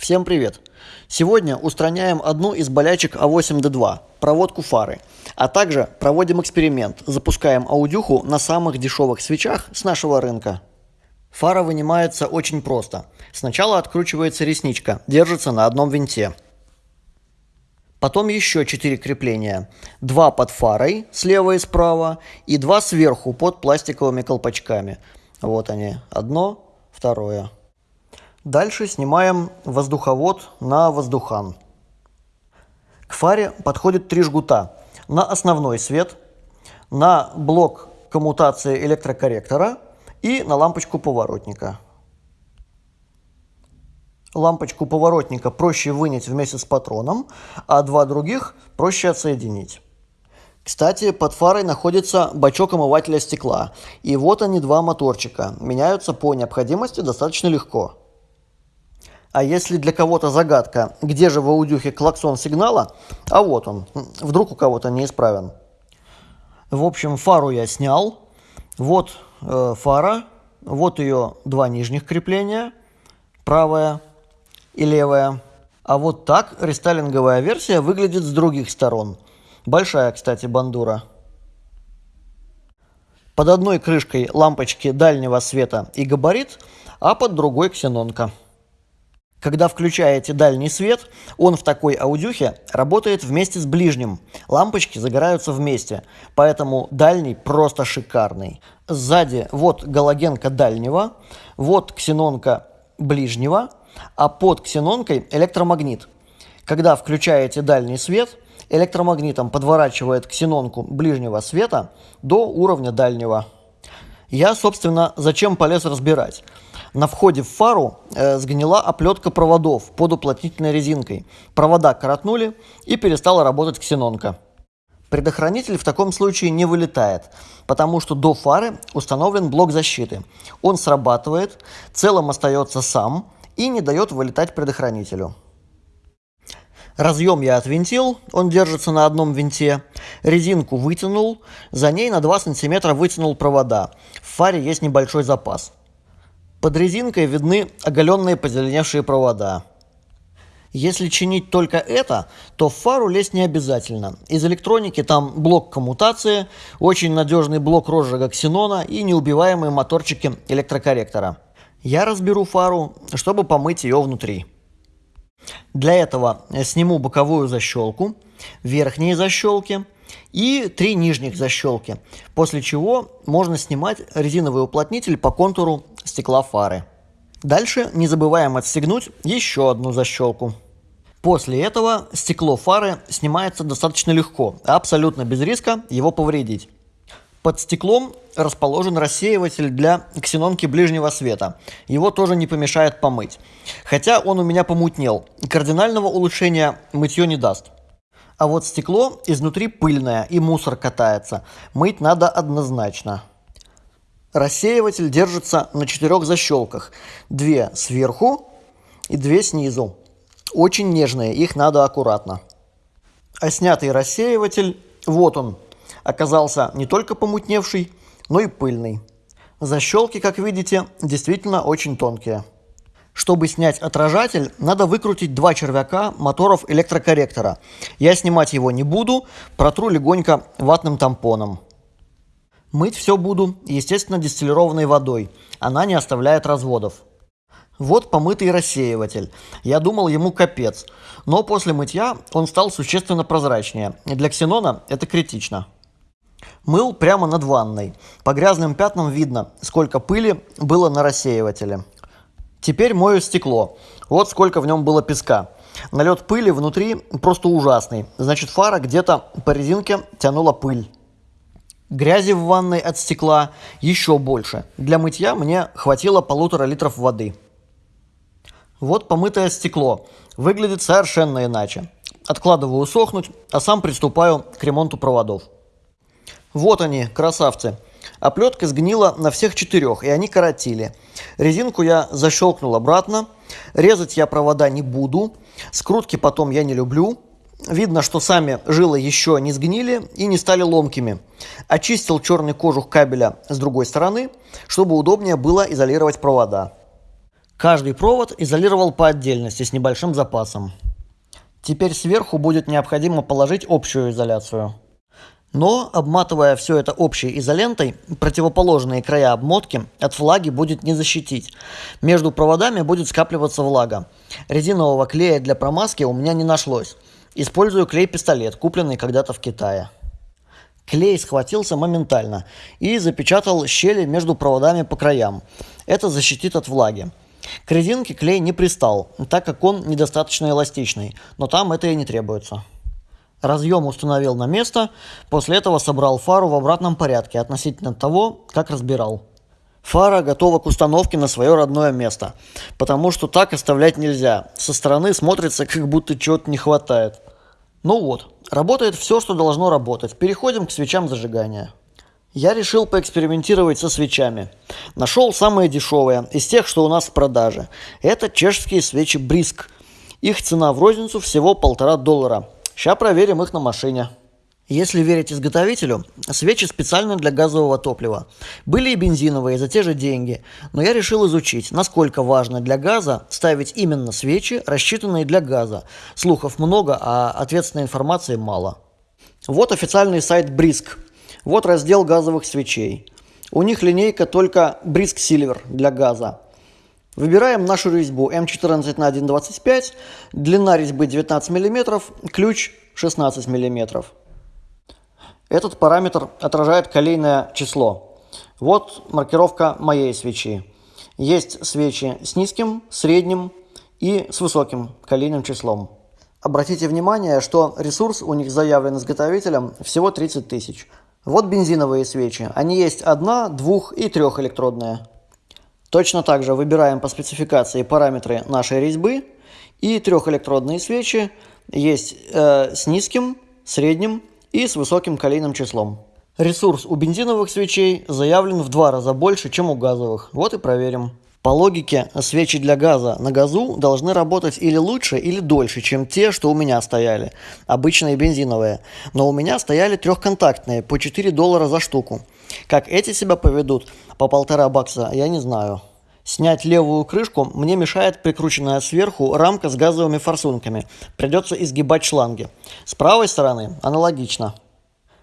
Всем привет! Сегодня устраняем одну из болячек А8D2 – проводку фары, а также проводим эксперимент, запускаем аудюху на самых дешевых свечах с нашего рынка. Фара вынимается очень просто. Сначала откручивается ресничка, держится на одном винте. Потом еще 4 крепления. Два под фарой, слева и справа, и два сверху под пластиковыми колпачками. Вот они, одно, второе. Дальше снимаем воздуховод на воздухан. К фаре подходит три жгута. На основной свет, на блок коммутации электрокорректора и на лампочку поворотника. Лампочку поворотника проще вынять вместе с патроном, а два других проще отсоединить. Кстати, под фарой находится бачок омывателя стекла. И вот они два моторчика. Меняются по необходимости достаточно легко. А если для кого-то загадка, где же в аудюхе клаксон сигнала, а вот он, вдруг у кого-то неисправен. В общем, фару я снял. Вот э, фара, вот ее два нижних крепления, правая и левая. А вот так рестайлинговая версия выглядит с других сторон. Большая, кстати, бандура. Под одной крышкой лампочки дальнего света и габарит, а под другой ксенонка. Когда включаете дальний свет, он в такой аудюхе работает вместе с ближним. Лампочки загораются вместе, поэтому дальний просто шикарный. Сзади вот галогенка дальнего, вот ксенонка ближнего, а под ксенонкой электромагнит. Когда включаете дальний свет, электромагнитом подворачивает ксенонку ближнего света до уровня дальнего. Я, собственно, зачем полез разбирать? На входе в фару э, сгнила оплетка проводов под уплотнительной резинкой. Провода коротнули и перестала работать ксенонка. Предохранитель в таком случае не вылетает, потому что до фары установлен блок защиты. Он срабатывает, целым остается сам и не дает вылетать предохранителю. Разъем я отвинтил, он держится на одном винте. Резинку вытянул, за ней на 2 см вытянул провода. В фаре есть небольшой запас. Под резинкой видны оголенные позеленевшие провода. Если чинить только это, то в фару лезть не обязательно. Из электроники там блок коммутации, очень надежный блок розжига ксенона и неубиваемые моторчики электрокорректора. Я разберу фару, чтобы помыть ее внутри. Для этого сниму боковую защелку, верхние защелки и три нижних защелки, после чего можно снимать резиновый уплотнитель по контуру стекла фары. Дальше не забываем отстегнуть еще одну защелку. После этого стекло фары снимается достаточно легко, абсолютно без риска его повредить. Под стеклом расположен рассеиватель для ксенонки ближнего света. Его тоже не помешает помыть. Хотя он у меня помутнел. Кардинального улучшения мытье не даст. А вот стекло изнутри пыльное и мусор катается. Мыть надо однозначно. Рассеиватель держится на четырех защелках. Две сверху и две снизу. Очень нежные, их надо аккуратно. А снятый рассеиватель, вот он, оказался не только помутневший, но и пыльный. Защелки, как видите, действительно очень тонкие. Чтобы снять отражатель, надо выкрутить два червяка моторов электрокорректора. Я снимать его не буду, протру легонько ватным тампоном. Мыть все буду, естественно, дистиллированной водой. Она не оставляет разводов. Вот помытый рассеиватель. Я думал, ему капец. Но после мытья он стал существенно прозрачнее. Для ксенона это критично. Мыл прямо над ванной. По грязным пятнам видно, сколько пыли было на рассеивателе. Теперь мою стекло. Вот сколько в нем было песка. Налет пыли внутри просто ужасный. Значит, фара где-то по резинке тянула пыль. Грязи в ванной от стекла еще больше. Для мытья мне хватило полутора литров воды. Вот помытое стекло. Выглядит совершенно иначе. Откладываю сохнуть, а сам приступаю к ремонту проводов. Вот они, красавцы. Оплетка сгнила на всех четырех, и они коротили. Резинку я защелкнул обратно. Резать я провода не буду. Скрутки потом я не люблю. Видно, что сами жилы еще не сгнили и не стали ломкими. Очистил черный кожух кабеля с другой стороны, чтобы удобнее было изолировать провода. Каждый провод изолировал по отдельности с небольшим запасом. Теперь сверху будет необходимо положить общую изоляцию. Но, обматывая все это общей изолентой, противоположные края обмотки от влаги будет не защитить. Между проводами будет скапливаться влага. Резинового клея для промазки у меня не нашлось. Использую клей-пистолет, купленный когда-то в Китае. Клей схватился моментально и запечатал щели между проводами по краям. Это защитит от влаги. К резинке клей не пристал, так как он недостаточно эластичный, но там это и не требуется. Разъем установил на место, после этого собрал фару в обратном порядке относительно того, как разбирал. Фара готова к установке на свое родное место, потому что так оставлять нельзя. Со стороны смотрится, как будто чего-то не хватает. Ну вот, работает все, что должно работать. Переходим к свечам зажигания. Я решил поэкспериментировать со свечами. Нашел самые дешевые из тех, что у нас в продаже. Это чешские свечи Бриск. Их цена в розницу всего полтора доллара. Сейчас проверим их на машине. Если верить изготовителю, свечи специально для газового топлива. Были и бензиновые за те же деньги, но я решил изучить, насколько важно для газа ставить именно свечи, рассчитанные для газа. Слухов много, а ответственной информации мало. Вот официальный сайт Brisk. Вот раздел газовых свечей. У них линейка только Brisk Silver для газа. Выбираем нашу резьбу М14 на 1,25, длина резьбы 19 мм, ключ 16 мм. Этот параметр отражает колейное число. Вот маркировка моей свечи. Есть свечи с низким, средним и с высоким колейным числом. Обратите внимание, что ресурс у них заявлен изготовителем всего 30 тысяч. Вот бензиновые свечи. Они есть одна, двух и трехэлектродные. Точно так же выбираем по спецификации параметры нашей резьбы. И трехэлектродные свечи есть э, с низким, средним и с высоким калийным числом. Ресурс у бензиновых свечей заявлен в два раза больше, чем у газовых. Вот и проверим. По логике, свечи для газа на газу должны работать или лучше, или дольше, чем те, что у меня стояли, обычные бензиновые. Но у меня стояли трехконтактные, по 4 доллара за штуку. Как эти себя поведут, по полтора бакса, я не знаю. Снять левую крышку мне мешает прикрученная сверху рамка с газовыми форсунками. Придется изгибать шланги. С правой стороны аналогично.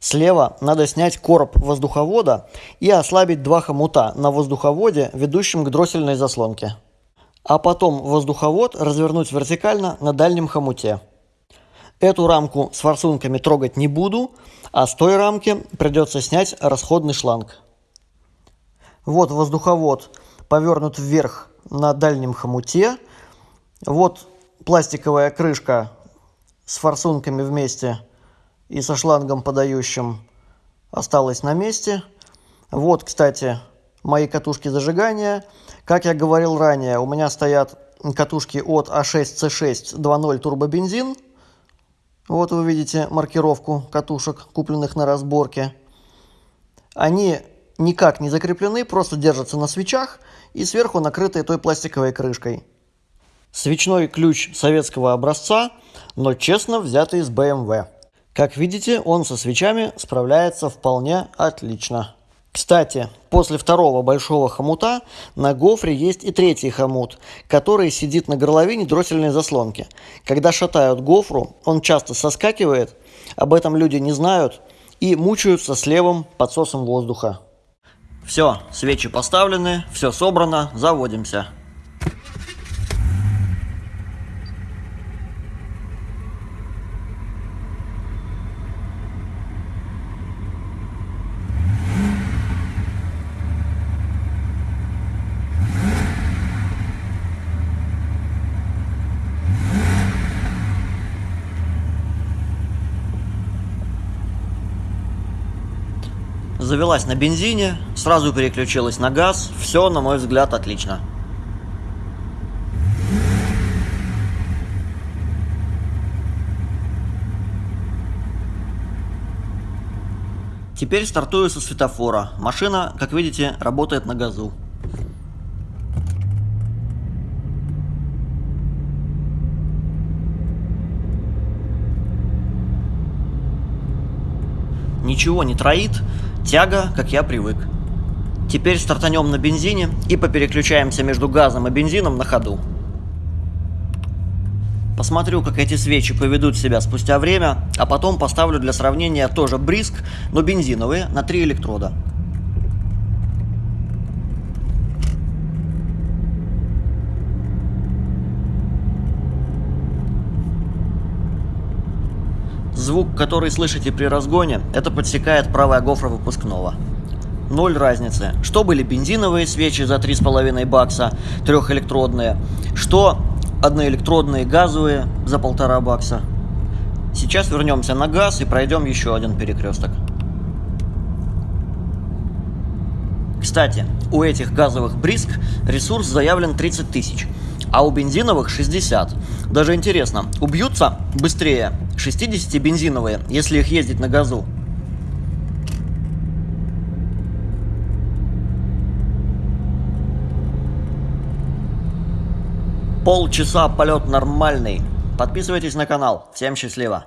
Слева надо снять короб воздуховода и ослабить два хомута на воздуховоде, ведущем к дроссельной заслонке. А потом воздуховод развернуть вертикально на дальнем хомуте. Эту рамку с форсунками трогать не буду, а с той рамки придется снять расходный шланг. Вот воздуховод повернут вверх на дальнем хомуте. Вот пластиковая крышка с форсунками вместе и со шлангом подающим осталась на месте. Вот, кстати, мои катушки зажигания. Как я говорил ранее, у меня стоят катушки от А6C6 2.0 турбобензин. Вот вы видите маркировку катушек, купленных на разборке. Они никак не закреплены, просто держатся на свечах и сверху накрыты той пластиковой крышкой. Свечной ключ советского образца, но честно взятый из BMW. Как видите, он со свечами справляется вполне отлично. Кстати, после второго большого хомута на гофре есть и третий хомут, который сидит на горловине дроссельной заслонки. Когда шатают гофру, он часто соскакивает, об этом люди не знают и мучаются с левым подсосом воздуха. Все, свечи поставлены, все собрано, заводимся. Завелась на бензине, сразу переключилась на газ. Все, на мой взгляд, отлично. Теперь стартую со светофора. Машина, как видите, работает на газу. Ничего не троит, Тяга, как я привык. Теперь стартанем на бензине и попереключаемся между газом и бензином на ходу. Посмотрю, как эти свечи поведут себя спустя время, а потом поставлю для сравнения тоже бриск, но бензиновые, на три электрода. Звук, который слышите при разгоне, это подсекает правая гофра выпускного. Ноль разницы. Что были бензиновые свечи за 3,5 бакса, трехэлектродные, что одноэлектродные газовые за полтора бакса. Сейчас вернемся на газ и пройдем еще один перекресток. Кстати, у этих газовых бриск ресурс заявлен 30 тысяч, а у бензиновых 60. Даже интересно, убьются быстрее 60 бензиновые, если их ездить на газу? Полчаса полет нормальный. Подписывайтесь на канал. Всем счастливо.